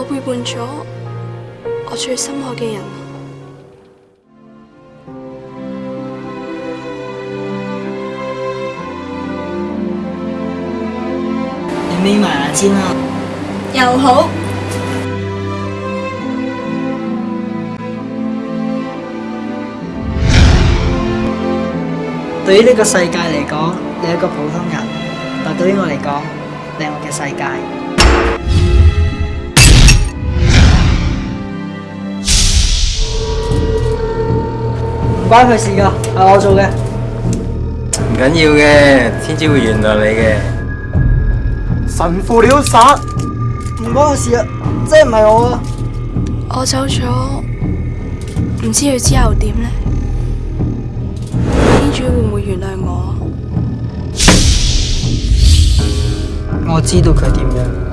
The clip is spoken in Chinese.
我背叛咗我最深爱嘅人。你眯埋眼先啦。又好。对于呢个世界嚟讲，你一个普通人；但对于我嚟讲，你系我嘅世界。关佢事噶，系我做嘅。唔紧要嘅，天主会原谅你嘅。神父你好耍，唔关我事啊，即系唔系我啊。我走咗，唔知佢之后点咧。天主会唔会原谅我？我知道佢点样。